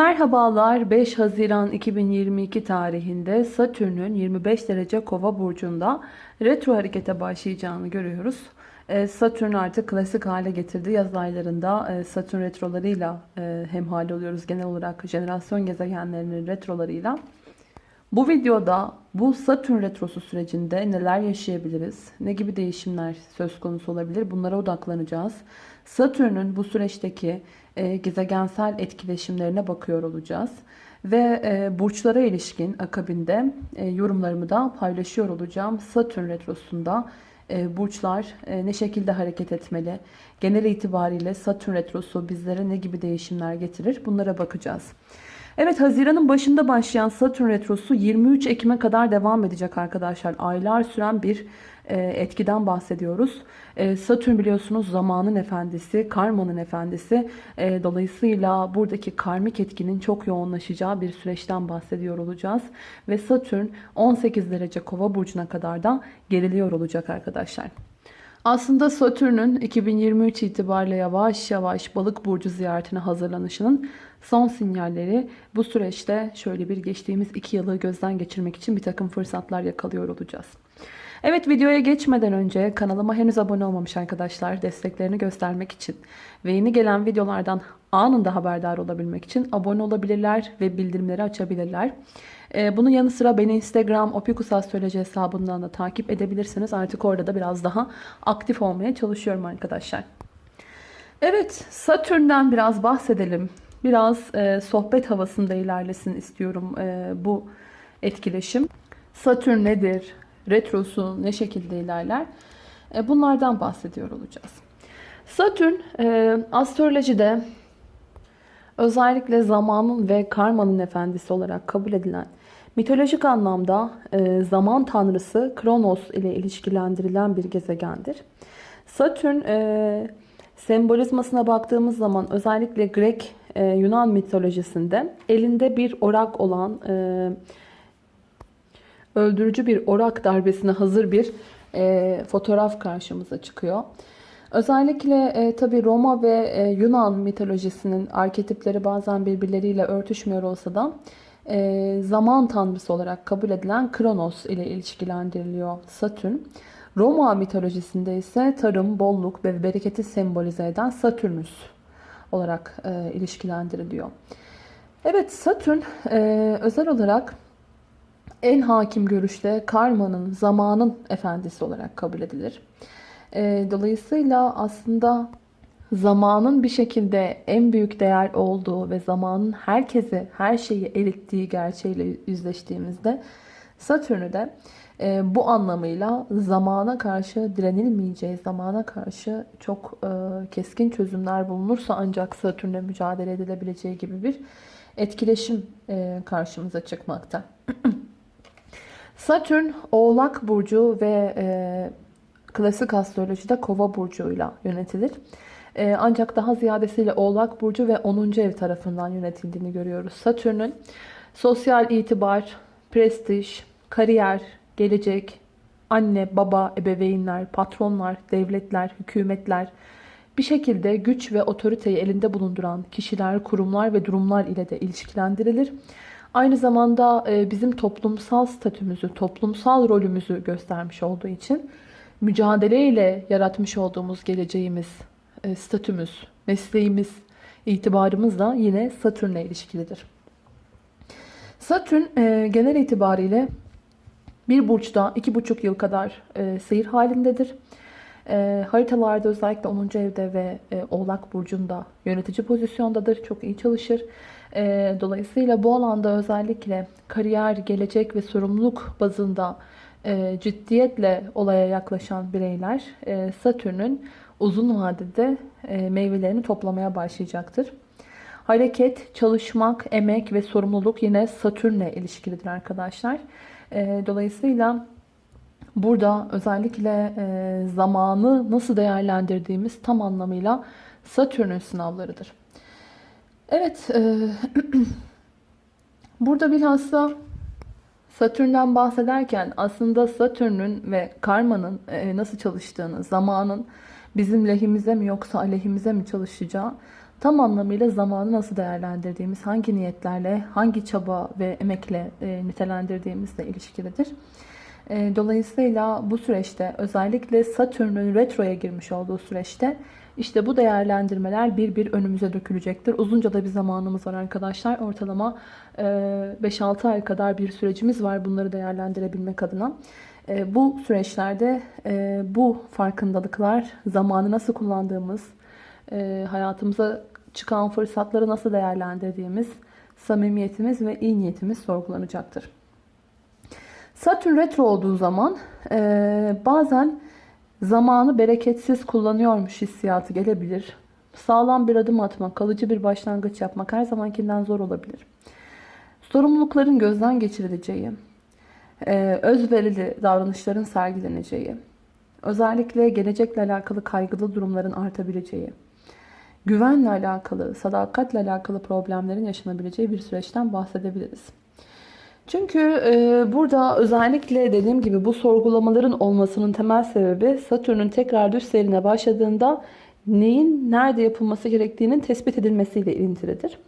Merhabalar 5 Haziran 2022 tarihinde Satürn'ün 25 derece kova burcunda retro harekete başlayacağını görüyoruz. Ee, Satürn artık klasik hale getirdi. Yaz aylarında e, Satürn retrolarıyla e, hemhal oluyoruz. Genel olarak jenerasyon gezegenlerinin retrolarıyla. Bu videoda bu Satürn retrosu sürecinde neler yaşayabiliriz? Ne gibi değişimler söz konusu olabilir? Bunlara odaklanacağız. Satürn'ün bu süreçteki e, gezegensel etkileşimlerine bakıyor olacağız. Ve e, burçlara ilişkin akabinde e, yorumlarımı da paylaşıyor olacağım. Satürn retrosunda e, burçlar e, ne şekilde hareket etmeli? Genel itibariyle Satürn retrosu bizlere ne gibi değişimler getirir? Bunlara bakacağız. Evet Haziran'ın başında başlayan Satürn Retrosu 23 Ekim'e kadar devam edecek arkadaşlar. Aylar süren bir e, etkiden bahsediyoruz. E, Satürn biliyorsunuz zamanın efendisi, karmanın efendisi. E, dolayısıyla buradaki karmik etkinin çok yoğunlaşacağı bir süreçten bahsediyor olacağız. Ve Satürn 18 derece kova burcuna kadar da geriliyor olacak arkadaşlar. Aslında Satürn'ün 2023 itibariyle yavaş yavaş balık burcu ziyaretine hazırlanışının son sinyalleri bu süreçte şöyle bir geçtiğimiz iki yılı gözden geçirmek için bir takım fırsatlar yakalıyor olacağız. Evet videoya geçmeden önce kanalıma henüz abone olmamış arkadaşlar desteklerini göstermek için ve yeni gelen videolardan anında haberdar olabilmek için abone olabilirler ve bildirimleri açabilirler. Ee, bunun yanı sıra beni Instagram opikusastroloji hesabından da takip edebilirsiniz. Artık orada da biraz daha aktif olmaya çalışıyorum arkadaşlar. Evet Satürn'den biraz bahsedelim. Biraz e, sohbet havasında ilerlesin istiyorum e, bu etkileşim. Satürn nedir? Retrosu ne şekilde ilerler? E, bunlardan bahsediyor olacağız. Satürn e, astrolojide özellikle zamanın ve karmanın efendisi olarak kabul edilen mitolojik anlamda e, zaman tanrısı Kronos ile ilişkilendirilen bir gezegendir. Satürn e, sembolizmasına baktığımız zaman özellikle Grek e, Yunan mitolojisinde elinde bir orak olan e, öldürücü bir orak darbesine hazır bir e, fotoğraf karşımıza çıkıyor. Özellikle e, tabi Roma ve e, Yunan mitolojisinin arketipleri bazen birbirleriyle örtüşmüyor olsa da e, zaman tanrısı olarak kabul edilen Kronos ile ilişkilendiriliyor Satürn. Roma mitolojisinde ise tarım, bolluk ve bereketi sembolize eden Satürnüs olarak e, ilişkilendiriliyor. Evet Satürn e, özel olarak en hakim görüşte karmanın, zamanın efendisi olarak kabul edilir. E, dolayısıyla aslında zamanın bir şekilde en büyük değer olduğu ve zamanın herkese her şeyi erittiği gerçeğiyle yüzleştiğimizde Satürn'ü de e, bu anlamıyla zamana karşı direnilmeyeceği, zamana karşı çok e, keskin çözümler bulunursa ancak Satürn'le mücadele edilebileceği gibi bir etkileşim e, karşımıza çıkmakta. Satürn Oğlak Burcu ve e, klasik astrolojide Kova Burcu'yla yönetilir. E, ancak daha ziyadesiyle Oğlak Burcu ve 10. ev tarafından yönetildiğini görüyoruz. Satürn'ün sosyal itibar, prestij, kariyer, gelecek, anne, baba, ebeveynler, patronlar, devletler, hükümetler, bir şekilde güç ve otoriteyi elinde bulunduran kişiler, kurumlar ve durumlar ile de ilişkilendirilir. Aynı zamanda e, bizim toplumsal statümüzü, toplumsal rolümüzü göstermiş olduğu için mücadeleyle yaratmış olduğumuz geleceğimiz, e, statümüz, mesleğimiz, itibarımız da yine Satürn'le ilişkilidir. Satürn e, genel itibariyle bir burçta iki buçuk yıl kadar seyir halindedir. haritalarda özellikle 10. evde ve Oğlak Burcu'nda yönetici pozisyondadır. Çok iyi çalışır. E, dolayısıyla bu alanda özellikle kariyer, gelecek ve sorumluluk bazında e, ciddiyetle olaya yaklaşan bireyler e, Satürn'ün uzun vadede e, meyvelerini toplamaya başlayacaktır. Hareket, çalışmak, emek ve sorumluluk yine Satürn'le ilişkilidir arkadaşlar. E, dolayısıyla burada özellikle e, zamanı nasıl değerlendirdiğimiz tam anlamıyla Satürn'ün sınavlarıdır. Evet, e, burada bilhassa Satürn'den bahsederken aslında Satürn'ün ve karmanın e, nasıl çalıştığını, zamanın bizim lehimize mi yoksa aleyhimize mi çalışacağı tam anlamıyla zamanı nasıl değerlendirdiğimiz, hangi niyetlerle, hangi çaba ve emekle e, nitelendirdiğimizle ilişkilidir. E, dolayısıyla bu süreçte özellikle Satürn'ün retroya girmiş olduğu süreçte işte bu değerlendirmeler bir bir önümüze dökülecektir. Uzunca da bir zamanımız var arkadaşlar. Ortalama 5-6 ay kadar bir sürecimiz var bunları değerlendirebilmek adına. E, bu süreçlerde e, bu farkındalıklar, zamanı nasıl kullandığımız, e, hayatımıza çıkan fırsatları nasıl değerlendirdiğimiz, samimiyetimiz ve iyi niyetimiz sorgulanacaktır. Satürn retro olduğu zaman bazen zamanı bereketsiz kullanıyormuş hissiyatı gelebilir. Sağlam bir adım atmak, kalıcı bir başlangıç yapmak her zamankinden zor olabilir. Sorumlulukların gözden geçirileceği, e, özverili davranışların sergileneceği, özellikle gelecekle alakalı kaygılı durumların artabileceği, güvenle alakalı, sadakatle alakalı problemlerin yaşanabileceği bir süreçten bahsedebiliriz. Çünkü e, burada özellikle dediğim gibi bu sorgulamaların olmasının temel sebebi Satürn'ün tekrar düz seyrine başladığında neyin nerede yapılması gerektiğinin tespit edilmesiyle ilintilidir.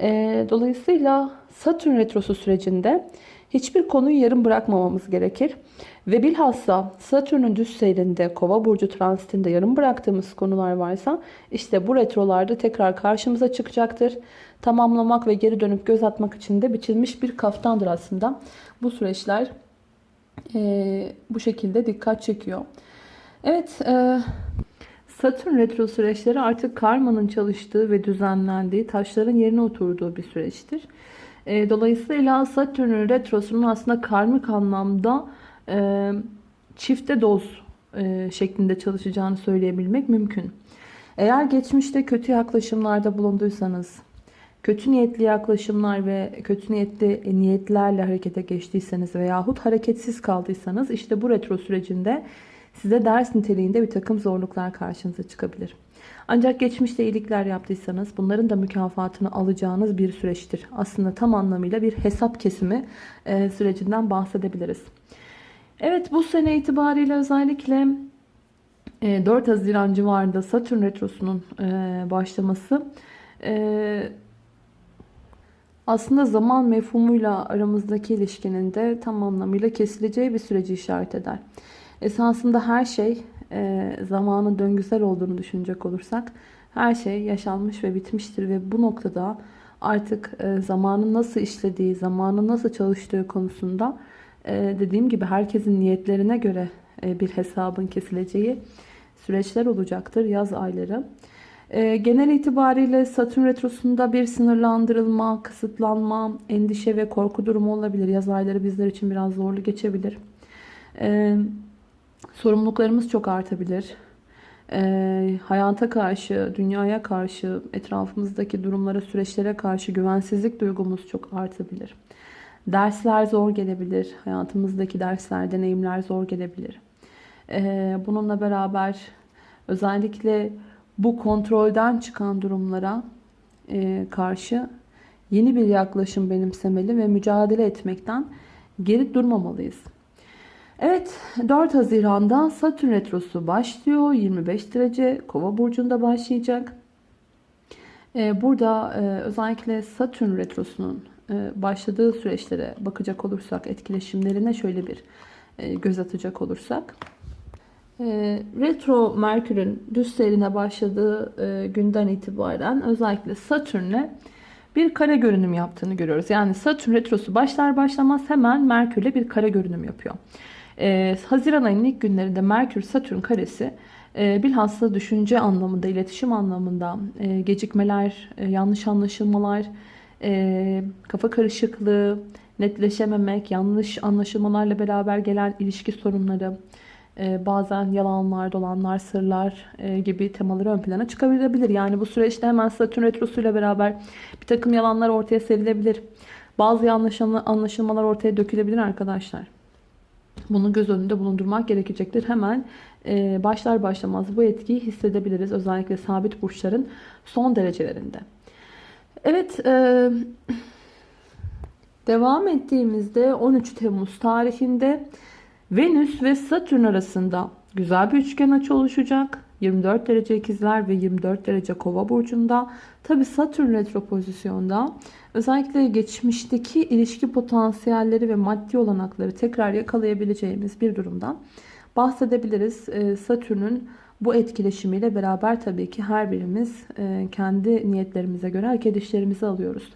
E, dolayısıyla Satürn retrosu sürecinde hiçbir konuyu yarım bırakmamamız gerekir. Ve bilhassa Satürn'ün düz seyrinde, kova burcu transitinde yarım bıraktığımız konular varsa işte bu retrolarda tekrar karşımıza çıkacaktır. Tamamlamak ve geri dönüp göz atmak için de biçilmiş bir kaftandır aslında. Bu süreçler e, bu şekilde dikkat çekiyor. Evet, e, Satürn retro süreçleri artık karmanın çalıştığı ve düzenlendiği, taşların yerine oturduğu bir süreçtir. E, dolayısıyla Satürn retrosunun aslında karmik anlamda e, çifte doz e, şeklinde çalışacağını söyleyebilmek mümkün. Eğer geçmişte kötü yaklaşımlarda bulunduysanız, kötü niyetli yaklaşımlar ve kötü niyetli niyetlerle harekete geçtiyseniz veyahut hareketsiz kaldıysanız işte bu retro sürecinde size ders niteliğinde bir takım zorluklar karşınıza çıkabilir. Ancak geçmişte iyilikler yaptıysanız bunların da mükafatını alacağınız bir süreçtir. Aslında tam anlamıyla bir hesap kesimi e, sürecinden bahsedebiliriz. Evet bu sene itibariyle özellikle 4 e, Haziran civarında Satürn Retrosu'nun e, başlaması aslında zaman mefhumuyla aramızdaki ilişkinin de tam anlamıyla kesileceği bir süreci işaret eder. Esasında her şey e, zamanın döngüsel olduğunu düşünecek olursak her şey yaşanmış ve bitmiştir ve bu noktada artık e, zamanın nasıl işlediği, zamanın nasıl çalıştığı konusunda e, dediğim gibi herkesin niyetlerine göre e, bir hesabın kesileceği süreçler olacaktır yaz ayları. E, genel itibariyle Satürn Retrosu'nda bir sınırlandırılma, kısıtlanma, endişe ve korku durumu olabilir. Yaz ayları bizler için biraz zorlu geçebilir. Evet. Sorumluluklarımız çok artabilir. E, hayata karşı, dünyaya karşı, etrafımızdaki durumlara, süreçlere karşı güvensizlik duygumuz çok artabilir. Dersler zor gelebilir. Hayatımızdaki dersler, deneyimler zor gelebilir. E, bununla beraber özellikle bu kontrolden çıkan durumlara e, karşı yeni bir yaklaşım benimsemeli ve mücadele etmekten geri durmamalıyız. Evet 4 Haziran'da Satürn Retrosu başlıyor. 25 derece Kova burcunda başlayacak. Ee, burada e, özellikle Satürn Retrosu'nun e, başladığı süreçlere bakacak olursak, etkileşimlerine şöyle bir e, göz atacak olursak. Retro Merkür'ün düz seyrine başladığı günden itibaren özellikle Satürn'le bir kare görünüm yaptığını görüyoruz. Yani Satürn Retrosu başlar başlamaz hemen Merkür'le bir kare görünüm yapıyor. Ee, Haziran ayının ilk günlerinde Merkür Satürn karesi e, bilhassa düşünce anlamında, iletişim anlamında e, gecikmeler, e, yanlış anlaşılmalar, e, kafa karışıklığı, netleşememek, yanlış anlaşılmalarla beraber gelen ilişki sorunları, e, bazen yalanlar, dolanlar, sırlar e, gibi temaları ön plana çıkabilir. Yani bu süreçte hemen Satürn Retrosu ile beraber bir takım yalanlar ortaya serilebilir. Bazı yanlış anlaşılmalar ortaya dökülebilir arkadaşlar. Bunu göz önünde bulundurmak gerekecektir. Hemen e, başlar başlamaz bu etkiyi hissedebiliriz. Özellikle sabit burçların son derecelerinde. Evet, e, devam ettiğimizde 13 Temmuz tarihinde Venüs ve Satürn arasında güzel bir üçgen açı oluşacak. 24 derece ikizler ve 24 derece kova burcunda. Tabi Satürn retro pozisyonda özellikle geçmişteki ilişki potansiyelleri ve maddi olanakları tekrar yakalayabileceğimiz bir durumdan bahsedebiliriz. Ee, Satürn'ün bu etkileşimiyle beraber tabii ki her birimiz e, kendi niyetlerimize göre hareket işlerimizi alıyoruz.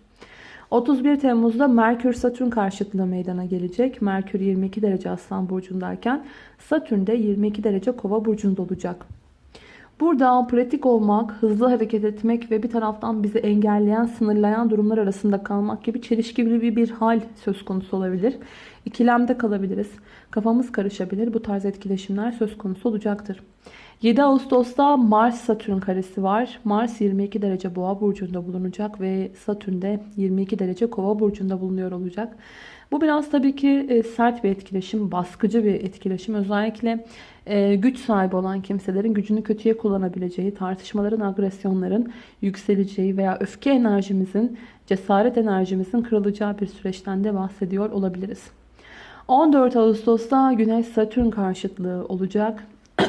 31 Temmuz'da Merkür Satürn karşıtlığı meydana gelecek. Merkür 22 derece Aslan burcundayken Satürn de 22 derece Kova burcunda olacak. Burada pratik olmak, hızlı hareket etmek ve bir taraftan bizi engelleyen, sınırlayan durumlar arasında kalmak gibi çelişkili bir, bir hal söz konusu olabilir. İkilemde kalabiliriz. Kafamız karışabilir. Bu tarz etkileşimler söz konusu olacaktır. 7 Ağustos'ta Mars-Satürn karesi var. Mars 22 derece boğa burcunda bulunacak ve Satürn de 22 derece kova burcunda bulunuyor olacak. Bu biraz tabii ki e, sert bir etkileşim, baskıcı bir etkileşim. Özellikle e, güç sahibi olan kimselerin gücünü kötüye kullanabileceği, tartışmaların, agresyonların yükseleceği veya öfke enerjimizin, cesaret enerjimizin kırılacağı bir süreçten de bahsediyor olabiliriz. 14 Ağustos'ta Güneş Satürn karşıtlığı olacak.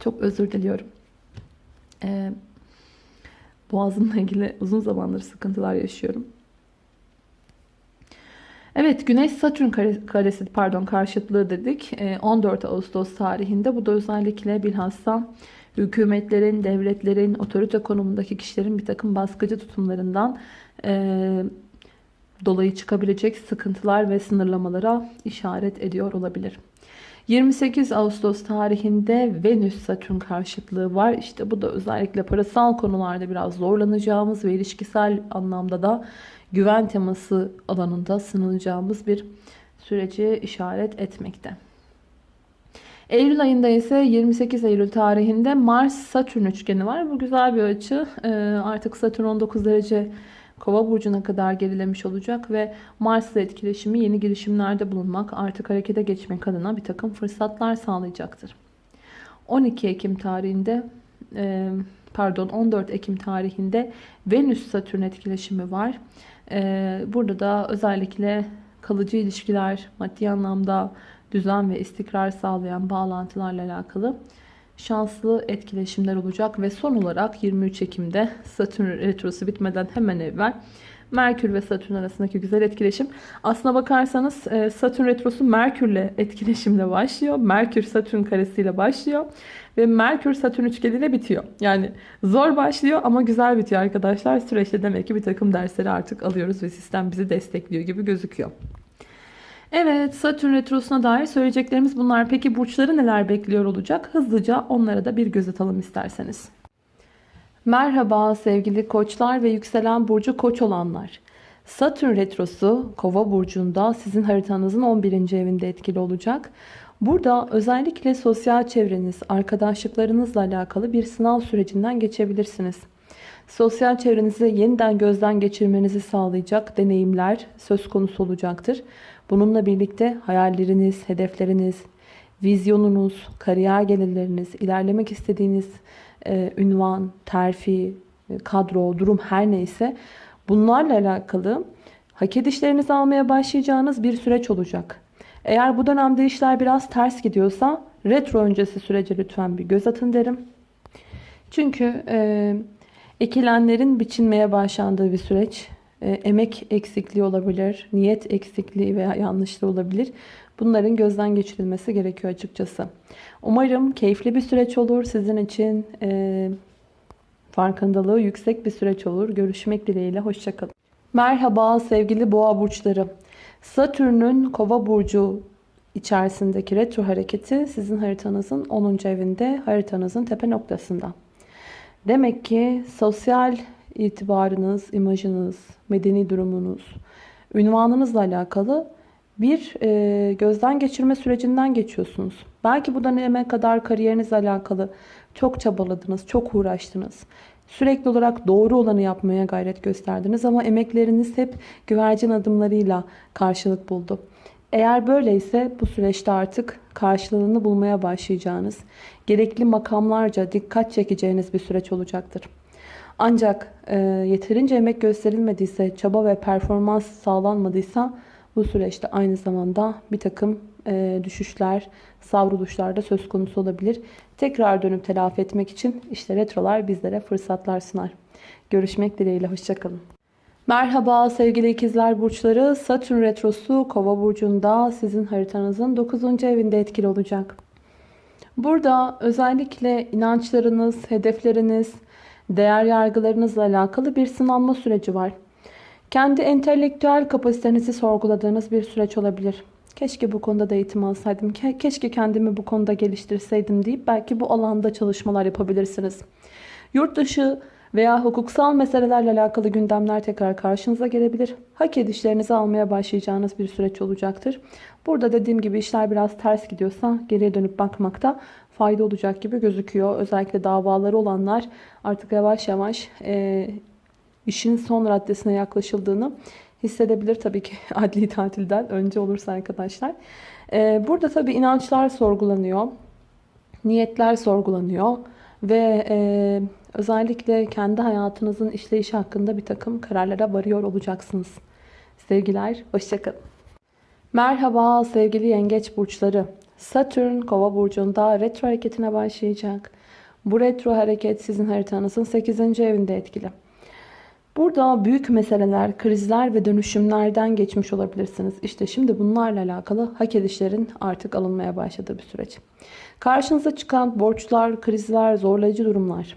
Çok özür diliyorum. Ee, boğazımla ilgili uzun zamandır sıkıntılar yaşıyorum. Evet Güneş Satürn karesi pardon karşıtlığı dedik. 14 ee, Ağustos tarihinde bu da özellikle bilhassa hükümetlerin, devletlerin, otorite konumundaki kişilerin bir takım baskıcı tutumlarından e, dolayı çıkabilecek sıkıntılar ve sınırlamalara işaret ediyor olabilir. 28 Ağustos tarihinde Venüs Satürn karşıtlığı var. İşte bu da özellikle parasal konularda biraz zorlanacağımız ve ilişkisel anlamda da güven teması alanında sınanacağımız bir süreci işaret etmekte. Eylül ayında ise 28 Eylül tarihinde Mars-Satürn üçgeni var. Bu güzel bir açı. Ee, artık Satürn 19 derece Kova burcuna kadar gerilemiş olacak ve Mars ile etkileşimi yeni girişimlerde bulunmak, artık harekete geçmek adına bir takım fırsatlar sağlayacaktır. 12 Ekim tarihinde e, pardon 14 Ekim tarihinde Venüs Satürn etkileşimi var. E, burada da özellikle kalıcı ilişkiler, maddi anlamda düzen ve istikrar sağlayan bağlantılarla alakalı şanslı etkileşimler olacak ve son olarak 23 Ekim'de Satürn retrosu bitmeden hemen evvel Merkür ve Satürn arasındaki güzel etkileşim. Aslına bakarsanız e, Satürn retrosu Merkürle etkileşimle başlıyor. Merkür Satürn karesiyle başlıyor ve Merkür Satürn üçgeniyle bitiyor. Yani zor başlıyor ama güzel bitiyor arkadaşlar. Süreçte demek ki bir takım dersleri artık alıyoruz ve sistem bizi destekliyor gibi gözüküyor. Evet Satürn Retrosu'na dair söyleyeceklerimiz bunlar. Peki burçları neler bekliyor olacak? Hızlıca onlara da bir göz atalım isterseniz. Merhaba sevgili koçlar ve yükselen burcu koç olanlar. Satürn Retrosu Kova burcunda sizin haritanızın 11. evinde etkili olacak. Burada özellikle sosyal çevreniz, arkadaşlıklarınızla alakalı bir sınav sürecinden geçebilirsiniz. Sosyal çevrenizi yeniden gözden geçirmenizi sağlayacak deneyimler söz konusu olacaktır. Bununla birlikte hayalleriniz, hedefleriniz, vizyonunuz, kariyer gelirleriniz, ilerlemek istediğiniz e, ünvan, terfi, e, kadro, durum her neyse bunlarla alakalı hak edişlerinizi almaya başlayacağınız bir süreç olacak. Eğer bu dönemde işler biraz ters gidiyorsa retro öncesi sürece lütfen bir göz atın derim. Çünkü e, ekilenlerin biçilmeye başlandığı bir süreç. E, emek eksikliği olabilir, niyet eksikliği veya yanlışlığı olabilir. Bunların gözden geçirilmesi gerekiyor açıkçası. Umarım keyifli bir süreç olur. Sizin için e, farkındalığı yüksek bir süreç olur. Görüşmek dileğiyle. Hoşçakalın. Merhaba sevgili boğa burçları. Satürn'ün kova burcu içerisindeki retro hareketi sizin haritanızın 10. evinde, haritanızın tepe noktasında. Demek ki sosyal itibarınız, imajınız, medeni durumunuz, ünvanınızla alakalı bir e, gözden geçirme sürecinden geçiyorsunuz. Belki bu döneme kadar kariyerinizle alakalı çok çabaladınız, çok uğraştınız. Sürekli olarak doğru olanı yapmaya gayret gösterdiniz ama emekleriniz hep güvercin adımlarıyla karşılık buldu. Eğer böyleyse bu süreçte artık karşılığını bulmaya başlayacağınız, gerekli makamlarca dikkat çekeceğiniz bir süreç olacaktır. Ancak e, yeterince emek gösterilmediyse, çaba ve performans sağlanmadıysa bu süreçte aynı zamanda bir takım düşüşler, savruluşlar da söz konusu olabilir. Tekrar dönüp telafi etmek için işte retrolar bizlere fırsatlar sunar. Görüşmek dileğiyle, hoşçakalın. Merhaba sevgili ikizler burçları. Satürn retrosu kova burcunda sizin haritanızın 9. evinde etkili olacak. Burada özellikle inançlarınız, hedefleriniz, değer yargılarınızla alakalı bir sınanma süreci var. Kendi entelektüel kapasitenizi sorguladığınız bir süreç olabilir. Keşke bu konuda da eğitim alsaydım, ke- keşke kendimi bu konuda geliştirseydim deyip belki bu alanda çalışmalar yapabilirsiniz. Yurt dışı veya hukuksal meselelerle alakalı gündemler tekrar karşınıza gelebilir. Hak edişlerinizi almaya başlayacağınız bir süreç olacaktır. Burada dediğim gibi işler biraz ters gidiyorsa geriye dönüp bakmakta fayda olacak gibi gözüküyor. Özellikle davaları olanlar artık yavaş yavaş e, işin son raddesine yaklaşıldığını hissedebilir. Tabii ki adli tatilden önce olursa arkadaşlar. E, burada tabii inançlar sorgulanıyor. Niyetler sorgulanıyor. Ve e, özellikle kendi hayatınızın işleyişi hakkında bir takım kararlara varıyor olacaksınız. Sevgiler, hoşçakalın. Merhaba sevgili yengeç burçları. Satürn kova burcunda retro hareketine başlayacak. Bu retro hareket sizin haritanızın 8. evinde etkili. Burada büyük meseleler, krizler ve dönüşümlerden geçmiş olabilirsiniz. İşte şimdi bunlarla alakalı hak edişlerin artık alınmaya başladığı bir süreç. Karşınıza çıkan borçlar, krizler, zorlayıcı durumlar.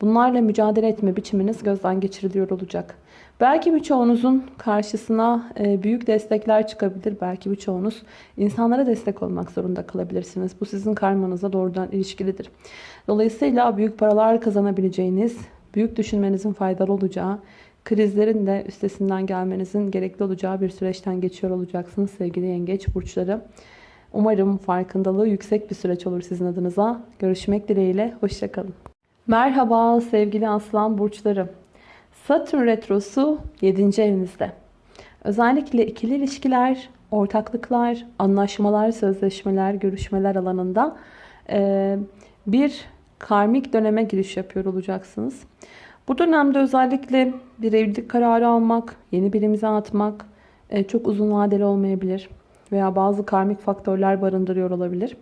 Bunlarla mücadele etme biçiminiz gözden geçiriliyor olacak. Belki birçoğunuzun karşısına e, büyük destekler çıkabilir. Belki birçoğunuz insanlara destek olmak zorunda kalabilirsiniz. Bu sizin karmanıza doğrudan ilişkilidir. Dolayısıyla büyük paralar kazanabileceğiniz, büyük düşünmenizin faydalı olacağı, krizlerin de üstesinden gelmenizin gerekli olacağı bir süreçten geçiyor olacaksınız sevgili yengeç burçları. Umarım farkındalığı yüksek bir süreç olur sizin adınıza. Görüşmek dileğiyle, hoşçakalın. Merhaba sevgili aslan burçları. Satürn retrosu 7. evinizde. Özellikle ikili ilişkiler, ortaklıklar, anlaşmalar, sözleşmeler, görüşmeler alanında bir karmik döneme giriş yapıyor olacaksınız. Bu dönemde özellikle bir evlilik kararı almak, yeni bir imza atmak çok uzun vadeli olmayabilir. Veya bazı karmik faktörler barındırıyor olabilir.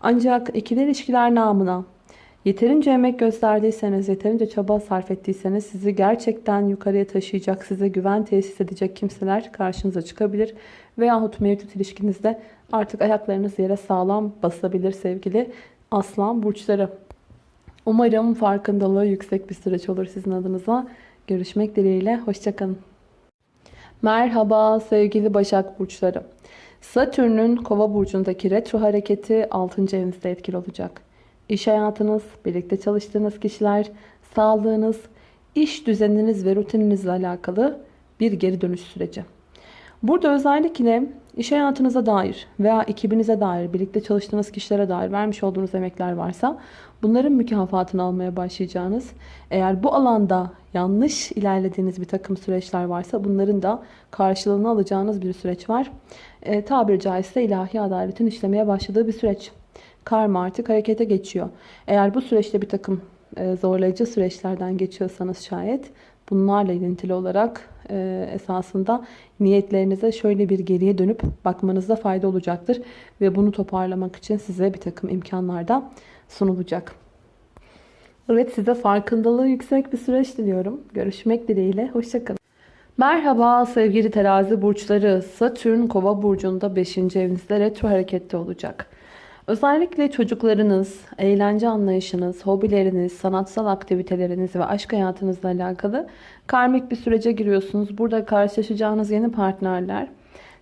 Ancak ikili ilişkiler namına Yeterince emek gösterdiyseniz, yeterince çaba sarf ettiyseniz sizi gerçekten yukarıya taşıyacak, size güven tesis edecek kimseler karşınıza çıkabilir. Veyahut mevcut ilişkinizde artık ayaklarınız yere sağlam basabilir sevgili aslan burçları. Umarım farkındalığı yüksek bir süreç olur sizin adınıza. Görüşmek dileğiyle, hoşçakalın. Merhaba sevgili Başak Burçları. Satürn'ün Kova Burcu'ndaki retro hareketi 6. evinizde etkili olacak. İş hayatınız, birlikte çalıştığınız kişiler, sağlığınız, iş düzeniniz ve rutininizle alakalı bir geri dönüş süreci. Burada özellikle iş hayatınıza dair veya ekibinize dair, birlikte çalıştığınız kişilere dair vermiş olduğunuz emekler varsa bunların mükafatını almaya başlayacağınız, eğer bu alanda yanlış ilerlediğiniz bir takım süreçler varsa bunların da karşılığını alacağınız bir süreç var. E, tabiri caizse ilahi adaletin işlemeye başladığı bir süreç karma artık harekete geçiyor. Eğer bu süreçte bir takım e, zorlayıcı süreçlerden geçiyorsanız şayet bunlarla ilintili olarak e, esasında niyetlerinize şöyle bir geriye dönüp bakmanızda fayda olacaktır. Ve bunu toparlamak için size bir takım imkanlar da sunulacak. Evet size farkındalığı yüksek bir süreç diliyorum. Görüşmek dileğiyle. Hoşçakalın. Merhaba sevgili terazi burçları. Satürn kova burcunda 5. evinizde retro harekette olacak. Özellikle çocuklarınız, eğlence anlayışınız, hobileriniz, sanatsal aktiviteleriniz ve aşk hayatınızla alakalı karmik bir sürece giriyorsunuz. Burada karşılaşacağınız yeni partnerler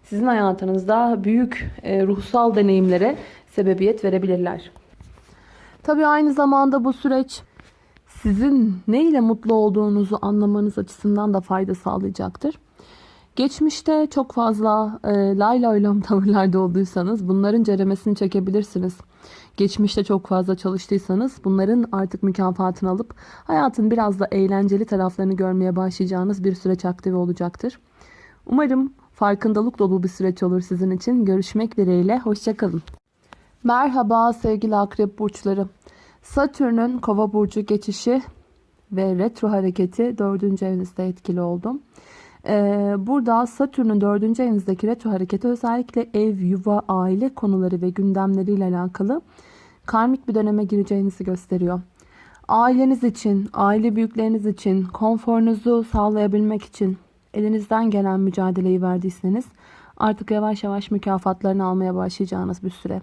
sizin hayatınızda büyük e, ruhsal deneyimlere sebebiyet verebilirler. Tabii aynı zamanda bu süreç sizin ne ile mutlu olduğunuzu anlamanız açısından da fayda sağlayacaktır. Geçmişte çok fazla e, lay lay tavırlarda olduysanız bunların ceremesini çekebilirsiniz. Geçmişte çok fazla çalıştıysanız bunların artık mükafatını alıp hayatın biraz da eğlenceli taraflarını görmeye başlayacağınız bir süreç aktive olacaktır. Umarım farkındalık dolu bir süreç olur sizin için. Görüşmek dileğiyle. Hoşçakalın. Merhaba sevgili akrep burçları. Satürn'ün kova burcu geçişi ve retro hareketi 4. evinizde etkili oldum. Ee, burada Satürn'ün dördüncü evinizdeki retro hareketi özellikle ev, yuva, aile konuları ve gündemleriyle alakalı karmik bir döneme gireceğinizi gösteriyor. Aileniz için, aile büyükleriniz için, konforunuzu sağlayabilmek için elinizden gelen mücadeleyi verdiyseniz artık yavaş yavaş mükafatlarını almaya başlayacağınız bir süre.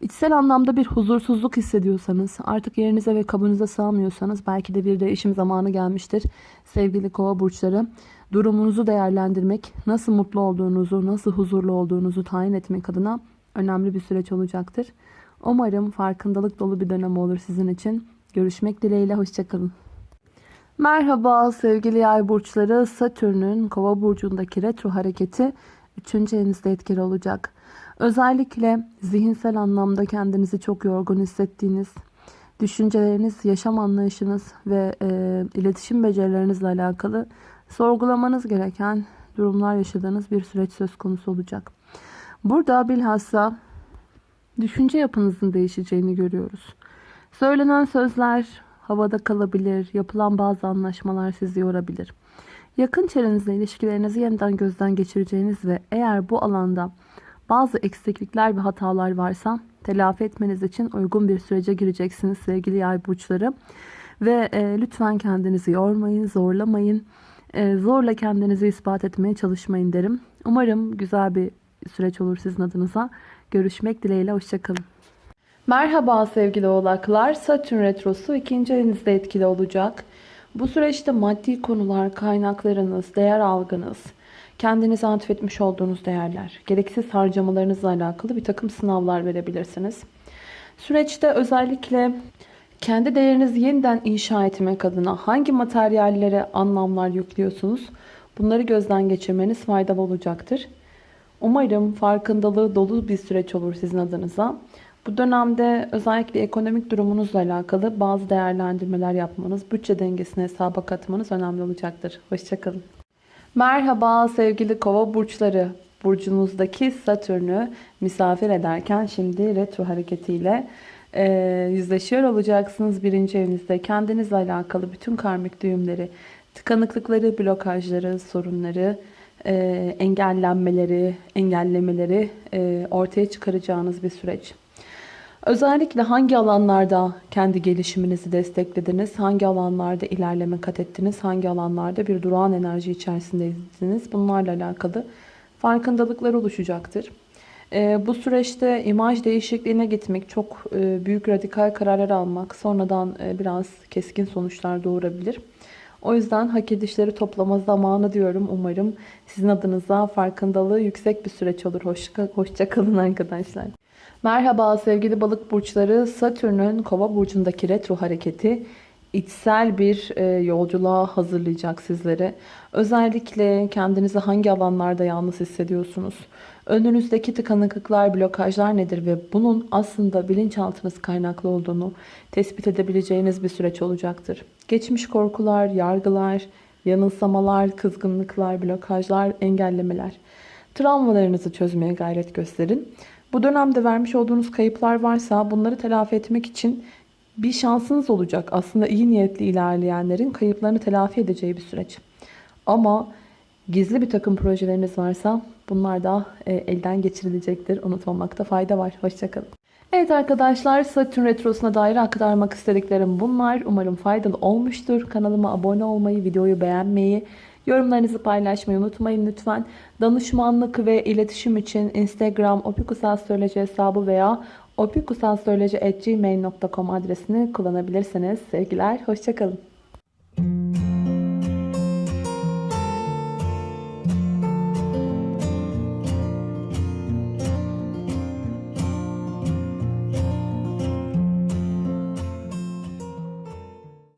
İçsel anlamda bir huzursuzluk hissediyorsanız, artık yerinize ve kabınıza sığamıyorsanız belki de bir değişim zamanı gelmiştir. Sevgili kova burçları, durumunuzu değerlendirmek, nasıl mutlu olduğunuzu, nasıl huzurlu olduğunuzu tayin etmek adına önemli bir süreç olacaktır. Umarım farkındalık dolu bir dönem olur sizin için. Görüşmek dileğiyle, hoşçakalın. Merhaba sevgili yay burçları. Satürn'ün kova burcundaki retro hareketi 3. evinizde etkili olacak. Özellikle zihinsel anlamda kendinizi çok yorgun hissettiğiniz, düşünceleriniz, yaşam anlayışınız ve e, iletişim becerilerinizle alakalı sorgulamanız gereken durumlar yaşadığınız bir süreç söz konusu olacak. Burada bilhassa düşünce yapınızın değişeceğini görüyoruz. Söylenen sözler havada kalabilir, yapılan bazı anlaşmalar sizi yorabilir. Yakın çevrenizle ilişkilerinizi yeniden gözden geçireceğiniz ve eğer bu alanda bazı eksiklikler ve hatalar varsa telafi etmeniz için uygun bir sürece gireceksiniz sevgili yay burçları. Ve e, lütfen kendinizi yormayın, zorlamayın. E, zorla kendinizi ispat etmeye çalışmayın derim. Umarım güzel bir süreç olur sizin adınıza. Görüşmek dileğiyle, hoşçakalın. Merhaba sevgili oğlaklar. Satürn Retrosu ikinci evinizde etkili olacak. Bu süreçte maddi konular, kaynaklarınız, değer algınız, kendinize atfetmiş olduğunuz değerler, gereksiz harcamalarınızla alakalı bir takım sınavlar verebilirsiniz. Süreçte özellikle kendi değerinizi yeniden inşa etmek adına hangi materyallere anlamlar yüklüyorsunuz? Bunları gözden geçirmeniz faydalı olacaktır. Umarım farkındalığı dolu bir süreç olur sizin adınıza. Bu dönemde özellikle ekonomik durumunuzla alakalı bazı değerlendirmeler yapmanız, bütçe dengesini hesaba katmanız önemli olacaktır. Hoşçakalın. Merhaba sevgili kova burçları. Burcunuzdaki Satürn'ü misafir ederken şimdi retro hareketiyle e, yüzleşiyor olacaksınız birinci evinizde. Kendinizle alakalı bütün karmik düğümleri, tıkanıklıkları, blokajları, sorunları, e, engellenmeleri, engellemeleri e, ortaya çıkaracağınız bir süreç. Özellikle hangi alanlarda kendi gelişiminizi desteklediniz, hangi alanlarda ilerleme kat ettiniz, hangi alanlarda bir durağan enerji içerisindeydiniz bunlarla alakalı farkındalıklar oluşacaktır. Ee, bu süreçte imaj değişikliğine gitmek, çok e, büyük radikal kararlar almak sonradan e, biraz keskin sonuçlar doğurabilir. O yüzden hak edişleri toplama zamanı diyorum. Umarım sizin adınıza farkındalığı yüksek bir süreç olur. Hoşça, hoşça kalın arkadaşlar. Merhaba sevgili balık burçları. Satürn'ün kova burcundaki retro hareketi içsel bir e, yolculuğa hazırlayacak sizleri. Özellikle kendinizi hangi alanlarda yalnız hissediyorsunuz? Önünüzdeki tıkanıklıklar, blokajlar nedir ve bunun aslında bilinçaltınız kaynaklı olduğunu tespit edebileceğiniz bir süreç olacaktır. Geçmiş korkular, yargılar, yanılsamalar, kızgınlıklar, blokajlar, engellemeler. Travmalarınızı çözmeye gayret gösterin. Bu dönemde vermiş olduğunuz kayıplar varsa bunları telafi etmek için bir şansınız olacak. Aslında iyi niyetli ilerleyenlerin kayıplarını telafi edeceği bir süreç. Ama gizli bir takım projeleriniz varsa bunlar da e, elden geçirilecektir. Unutmamakta fayda var. Hoşçakalın. Evet arkadaşlar Satürn Retrosu'na dair aktarmak istediklerim bunlar. Umarım faydalı olmuştur. Kanalıma abone olmayı, videoyu beğenmeyi, Yorumlarınızı paylaşmayı unutmayın lütfen. Danışmanlık ve iletişim için Instagram opikusastroloji hesabı veya opikusastroloji.gmail.com adresini kullanabilirsiniz. Sevgiler, hoşçakalın.